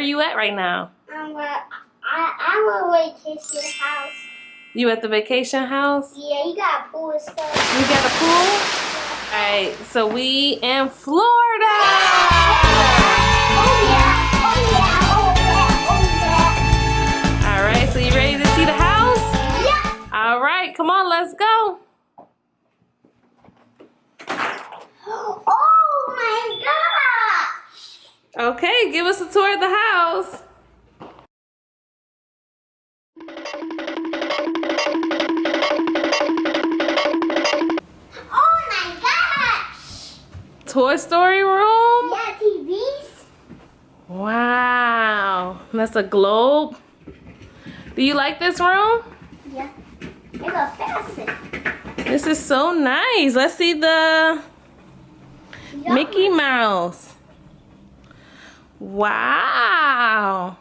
you at right now? I'm at, I, I'm a vacation house. You at the vacation house? Yeah, you got a pool and stuff. We got a pool? Alright, so we in Florida! Oh yeah, oh yeah, oh yeah, oh yeah. Alright, so you ready to see the house? Yeah. Alright, come on, let's go. Oh my gosh. Okay, give us a tour of the house. Oh my gosh. Toy Story room? Yeah, TVs. Wow, that's a globe. Do you like this room? Yeah. It goes fasten. This is so nice. Let's see the Yum. Mickey Mouse. Wow.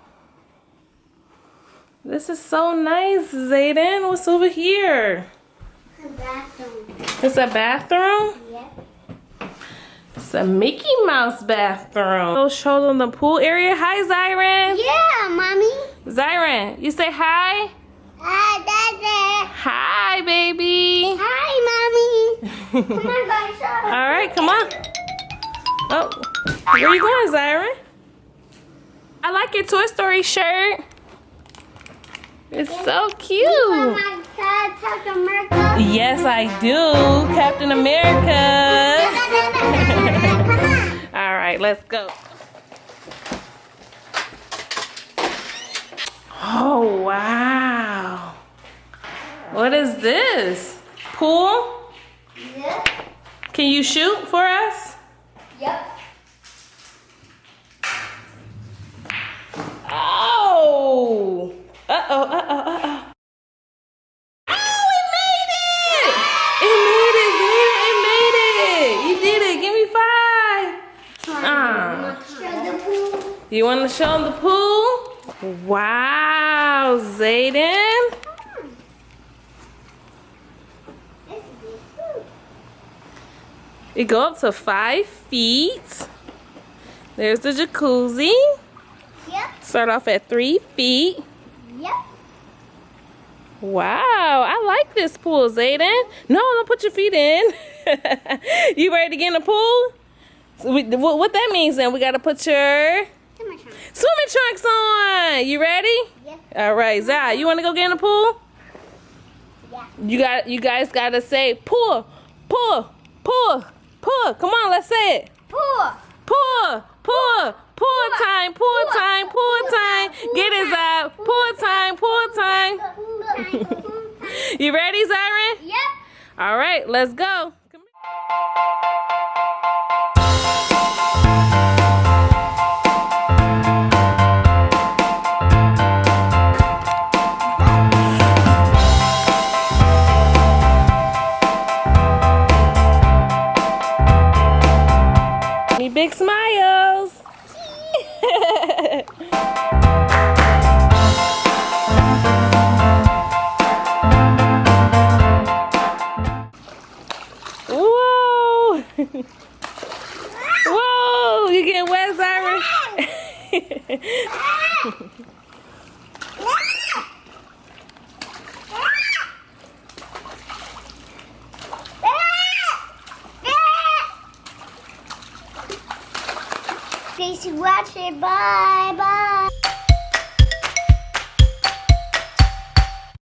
This is so nice, Zayden. What's over here? The bathroom. It's a bathroom? Yeah. It's a Mickey Mouse bathroom. Go show them the pool area. Hi, Zyron. Yeah, mommy. Zyron, you say hi? Hi, Daddy. Hi, baby. Hi, mommy. Come on, guys. All right, come on. Oh, where you going, Zyron? I like your Toy Story shirt. It's so cute. You want my dad, Captain America? Yes, I do. Captain America. All right, let's go. Oh, wow. What is this? Pool? Yeah. Can you shoot for us? Yep. Oh! Uh-oh, uh-oh, uh-oh. Oh, it made it! It made it, Zayden, it made it! You did it, give me five! Ah. Show the pool. You want to show them the pool? Wow, Zayden. This is the pool. It go up to five feet. There's the jacuzzi. Yep. Start off at three feet. Yep. Wow, I like this pool, Zayden. No, don't put your feet in. you ready to get in the pool? So we, what, what that means then, we got to put your on, Sean. swimming trunks on. You ready? Yep. All right, Zai, you want to go get in the pool? Yeah. You got, you guys got to say pull, pull, pull, pull. Come on, let's say it. Pool. Pull, pull, pull time, pull time, pull time. Get it, Zai. You ready, Zyron? Yep. All right, let's go. Me big smiles. Whoa! You getting wet, Zyron? Thanks for watching. Bye. Bye.